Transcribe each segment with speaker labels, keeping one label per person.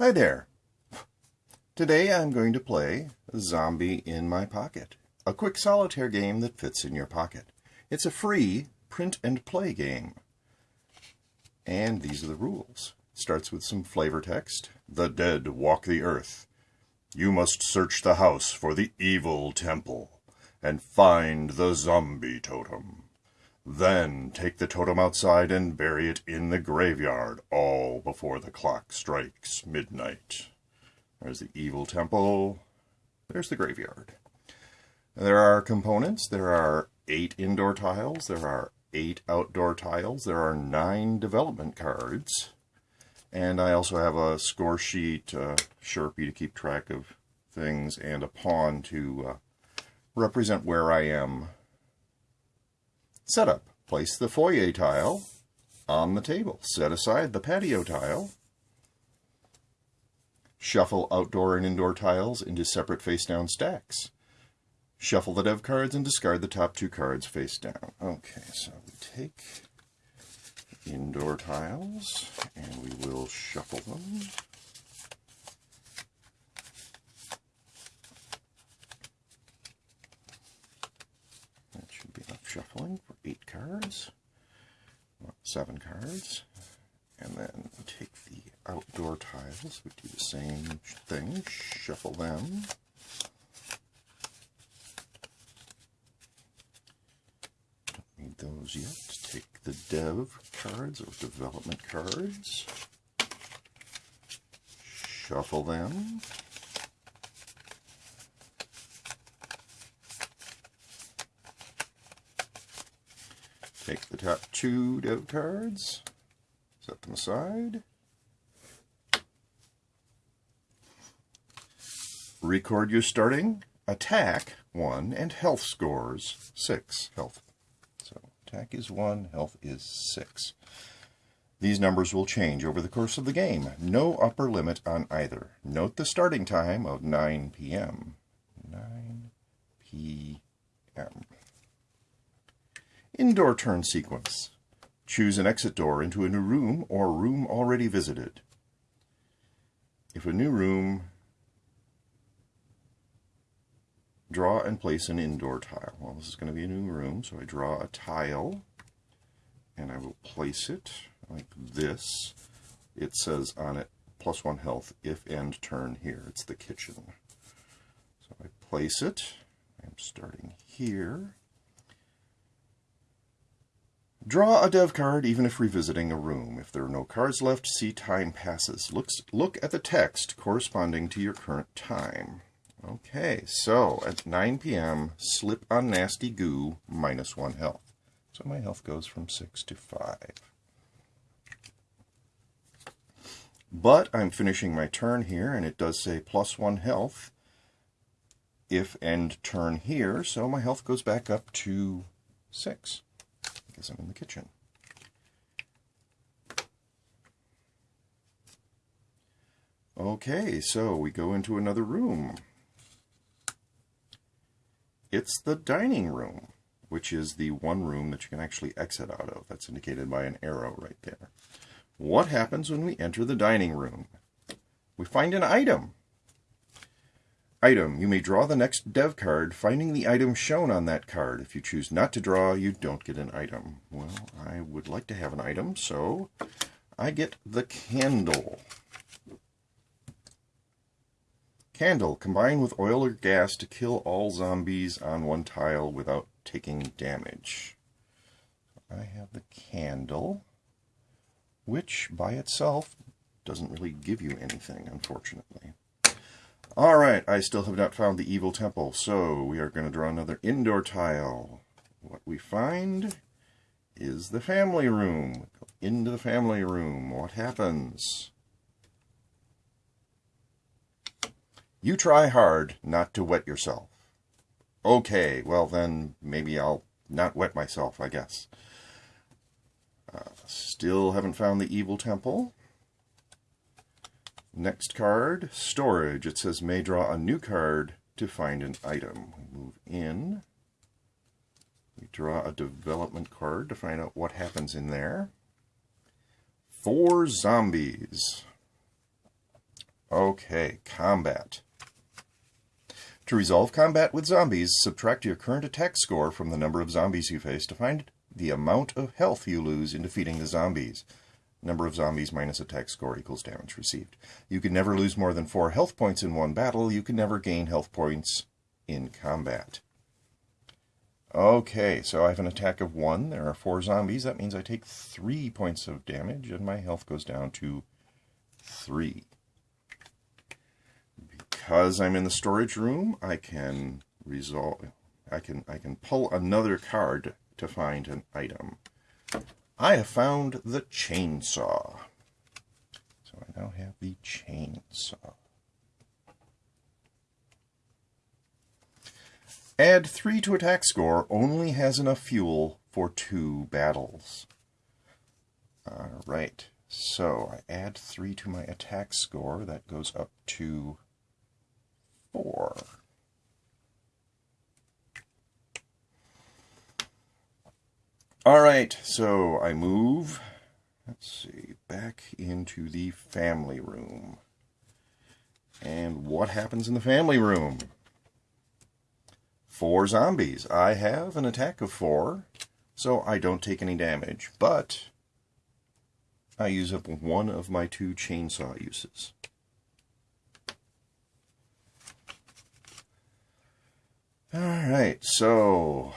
Speaker 1: Hi there. Today I'm going to play Zombie in My Pocket, a quick solitaire game that fits in your pocket. It's a free print and play game. And these are the rules. Starts with some flavor text. The dead walk the earth. You must search the house for the evil temple and find the zombie totem. Then take the totem outside and bury it in the graveyard, all before the clock strikes midnight. There's the evil temple. There's the graveyard. There are components. There are eight indoor tiles. There are eight outdoor tiles. There are nine development cards. And I also have a score sheet, a Sharpie to keep track of things, and a pawn to uh, represent where I am. Setup. Place the foyer tile on the table. Set aside the patio tile. Shuffle outdoor and indoor tiles into separate face-down stacks. Shuffle the dev cards and discard the top two cards face down. Okay, so we take indoor tiles and we will shuffle them. That should be enough shuffling for eight cards, seven cards. And then take the outdoor tiles, we do the same thing, shuffle them. Don't need those yet. Take the dev cards or development cards, shuffle them. Take the top two dev cards, set them aside. Record your starting, attack, 1, and health scores, 6. Health. So attack is 1, health is 6. These numbers will change over the course of the game. No upper limit on either. Note the starting time of 9 p.m. 9 p.m. Indoor turn sequence. Choose an exit door into a new room or room already visited. If a new room, draw and place an indoor tile. Well, this is going to be a new room, so I draw a tile and I will place it like this. It says on it plus one health if end turn here. It's the kitchen. So I place it. I'm starting here. Draw a dev card even if revisiting a room. If there are no cards left, see time passes. Looks, look at the text corresponding to your current time. Okay, so at 9 p.m., slip on nasty goo, minus one health. So my health goes from 6 to 5. But I'm finishing my turn here, and it does say plus one health if end turn here, so my health goes back up to 6 because I'm in the kitchen. Okay, so we go into another room. It's the dining room, which is the one room that you can actually exit out of. That's indicated by an arrow right there. What happens when we enter the dining room? We find an item. Item. You may draw the next dev card, finding the item shown on that card. If you choose not to draw, you don't get an item. Well, I would like to have an item, so I get the candle. Candle. Combine with oil or gas to kill all zombies on one tile without taking damage. I have the candle, which by itself doesn't really give you anything, unfortunately. All right, I still have not found the evil temple, so we are going to draw another indoor tile. What we find is the family room. Go into the family room. What happens? You try hard not to wet yourself. Okay, well then maybe I'll not wet myself, I guess. Uh, still haven't found the evil temple. Next card, storage. It says may draw a new card to find an item. We move in. We draw a development card to find out what happens in there. Four zombies. Okay, combat. To resolve combat with zombies, subtract your current attack score from the number of zombies you face to find the amount of health you lose in defeating the zombies. Number of zombies minus attack score equals damage received. You can never lose more than four health points in one battle. You can never gain health points in combat. Okay, so I have an attack of one. There are four zombies. That means I take three points of damage and my health goes down to three because I'm in the storage room, I can resolve. I can I can pull another card to find an item. I have found the chainsaw. So I now have the chainsaw. Add 3 to attack score only has enough fuel for two battles. Alright, so I add 3 to my attack score. That goes up to four. All right, so I move, let's see, back into the family room. And what happens in the family room? Four zombies. I have an attack of four, so I don't take any damage, but I use up one of my two chainsaw uses. All right, so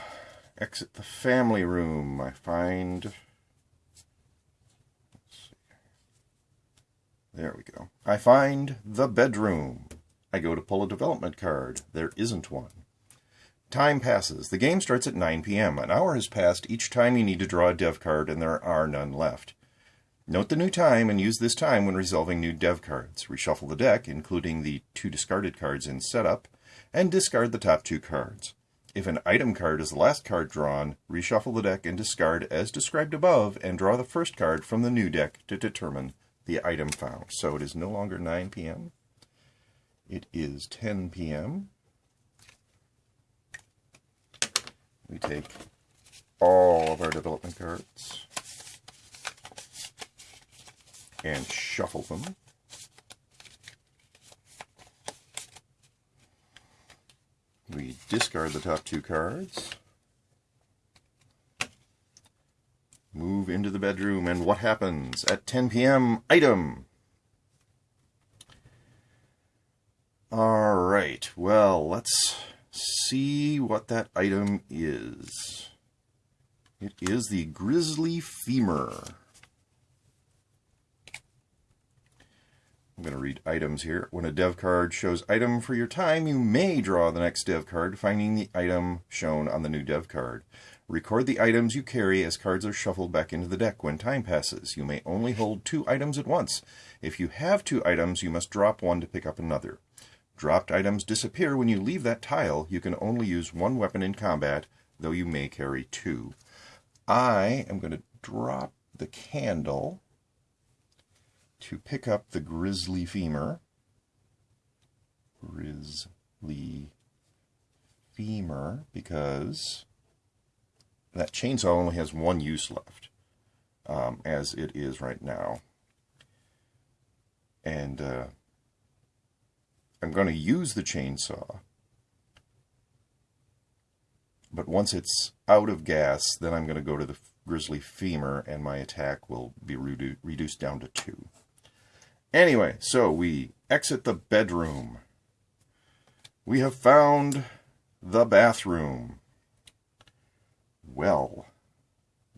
Speaker 1: exit the family room. I find. There we go. I find the bedroom. I go to pull a development card. There isn't one. Time passes. The game starts at 9 p.m. An hour has passed each time you need to draw a dev card, and there are none left. Note the new time and use this time when resolving new dev cards. Reshuffle the deck, including the two discarded cards in setup, and discard the top two cards. If an item card is the last card drawn, reshuffle the deck and discard as described above and draw the first card from the new deck to determine the item found. So it is no longer 9 p.m. It is 10 p.m. We take all of our development cards and shuffle them. We discard the top two cards. Move into the bedroom, and what happens? At 10 p.m., item! Alright, well, let's see what that item is. It is the grizzly Femur. I'm going to read items here. When a dev card shows item for your time, you may draw the next dev card, finding the item shown on the new dev card. Record the items you carry as cards are shuffled back into the deck when time passes. You may only hold two items at once. If you have two items, you must drop one to pick up another. Dropped items disappear when you leave that tile. You can only use one weapon in combat, though you may carry two. I am going to drop the candle to pick up the grizzly femur. Grisly femur, because that chainsaw only has one use left, um, as it is right now. And uh, I'm going to use the chainsaw, but once it's out of gas, then I'm going to go to the grizzly femur, and my attack will be redu reduced down to two. Anyway, so we exit the bedroom. We have found the bathroom. Well,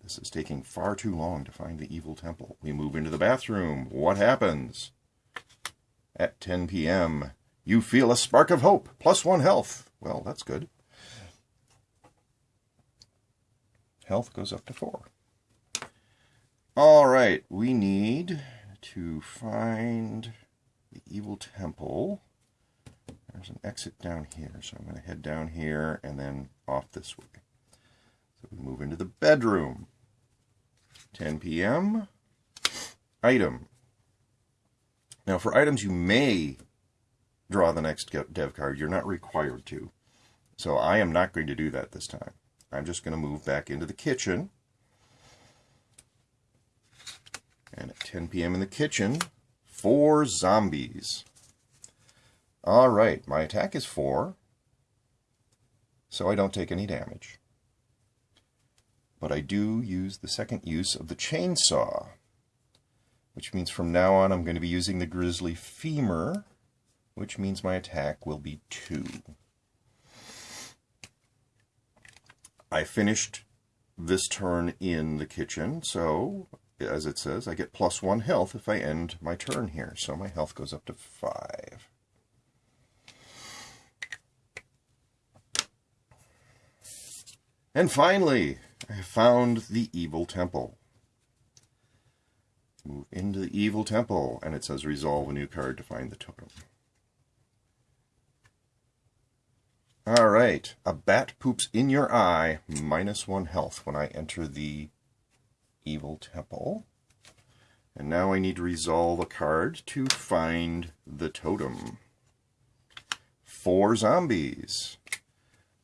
Speaker 1: this is taking far too long to find the evil temple. We move into the bathroom. What happens? At 10 p.m., you feel a spark of hope, plus one health. Well, that's good. Health goes up to four. All right, we need to find the evil temple. There's an exit down here, so I'm going to head down here and then off this way. So we move into the bedroom. 10 p.m. Item. Now for items you may draw the next dev card. You're not required to. So I am not going to do that this time. I'm just going to move back into the kitchen. And at 10 p.m. in the kitchen, four zombies. All right, my attack is 4, so I don't take any damage. But I do use the second use of the chainsaw, which means from now on I'm going to be using the grizzly femur, which means my attack will be 2. I finished this turn in the kitchen, so as it says, I get plus 1 health if I end my turn here, so my health goes up to 5. And finally, I have found the evil temple. Move into the evil temple, and it says resolve a new card to find the totem. Alright, a bat poops in your eye, minus one health when I enter the evil temple. And now I need to resolve a card to find the totem. Four zombies.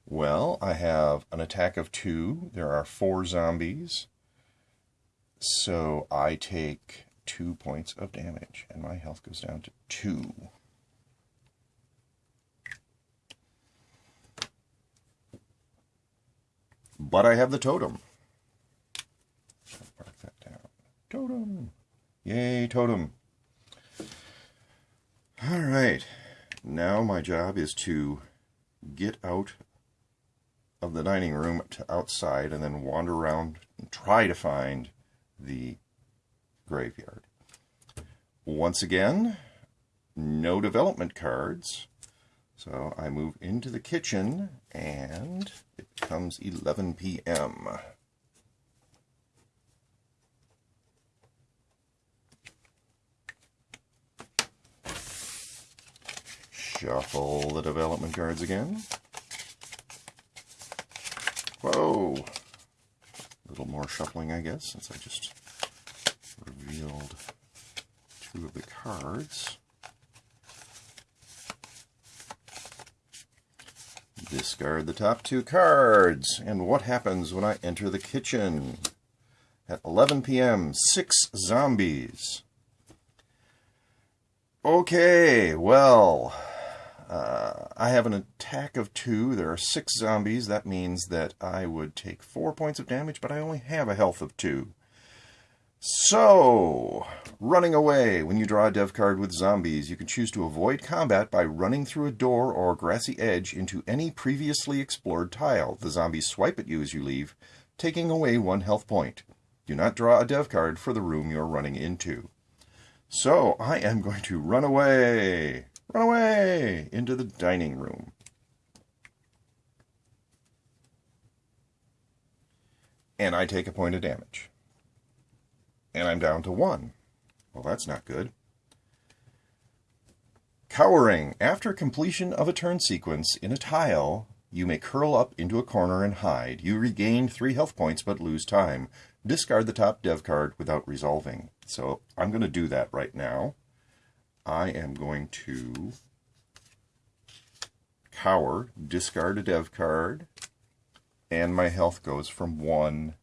Speaker 1: Well, I have an attack of two. There are four zombies. So I take two points of damage, and my health goes down to two. But I have the totem. Mark that down. Totem. Yay, totem. All right. Now my job is to get out of the dining room to outside and then wander around and try to find the graveyard. Once again, no development cards. So I move into the kitchen and it becomes 11 p.m. Shuffle the development cards again. Whoa! A little more shuffling, I guess, since I just revealed two of the cards. Discard the top two cards. And what happens when I enter the kitchen? At 11 p.m., six zombies. Okay, well, uh, I have an attack of two. There are six zombies. That means that I would take four points of damage, but I only have a health of two. So, running away. When you draw a dev card with zombies, you can choose to avoid combat by running through a door or grassy edge into any previously explored tile. The zombies swipe at you as you leave, taking away one health point. Do not draw a dev card for the room you're running into. So, I am going to run away. Run away into the dining room. And I take a point of damage. And I'm down to one. Well, that's not good. Cowering. After completion of a turn sequence in a tile, you may curl up into a corner and hide. You regain three health points but lose time. Discard the top dev card without resolving. So I'm going to do that right now. I am going to cower, discard a dev card, and my health goes from 1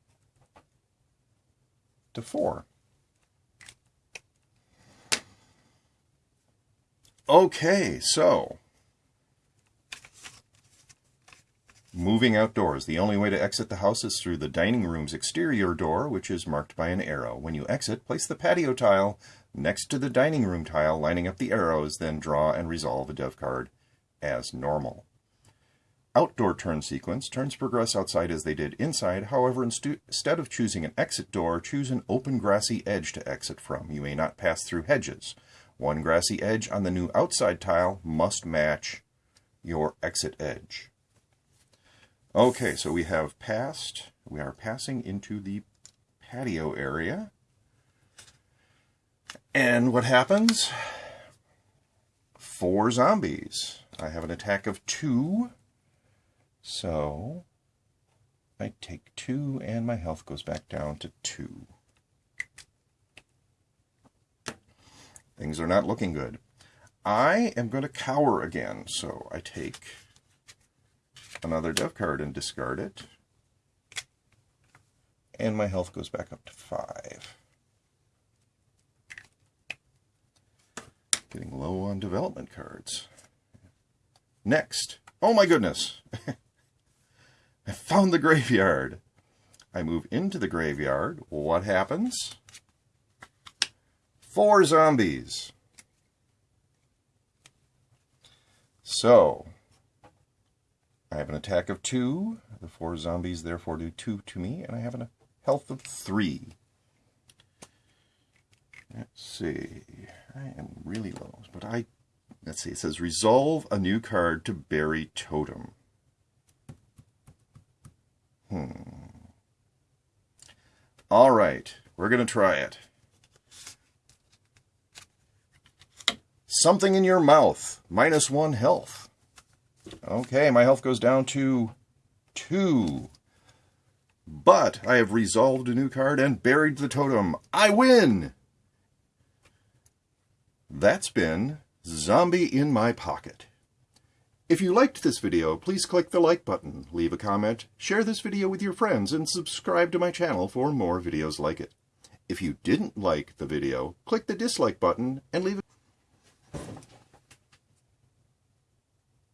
Speaker 1: to 4. Okay, so moving outdoors. The only way to exit the house is through the dining room's exterior door, which is marked by an arrow. When you exit, place the patio tile next to the dining room tile, lining up the arrows, then draw and resolve a dev card as normal. Outdoor turn sequence. Turns progress outside as they did inside. However, instead of choosing an exit door, choose an open grassy edge to exit from. You may not pass through hedges. One grassy edge on the new outside tile must match your exit edge. Okay, so we have passed. We are passing into the patio area. And what happens? Four zombies. I have an attack of two. So I take two and my health goes back down to two. Things are not looking good. I am going to cower again. So I take another dev card and discard it. And my health goes back up to five. Getting low on development cards. Next. Oh my goodness! I found the graveyard. I move into the graveyard. What happens? Four zombies. So, I have an attack of two. The four zombies therefore do two to me, and I have a health of three. Let's see. I am really low, but I let's see. It says resolve a new card to bury totem. Hmm. All right, we're to try it. Something in your mouth, minus one health. Okay, my health goes down to two. But I have resolved a new card and buried the totem. I win! That's been Zombie in My Pocket. If you liked this video, please click the like button, leave a comment, share this video with your friends, and subscribe to my channel for more videos like it. If you didn't like the video, click the dislike button and leave it.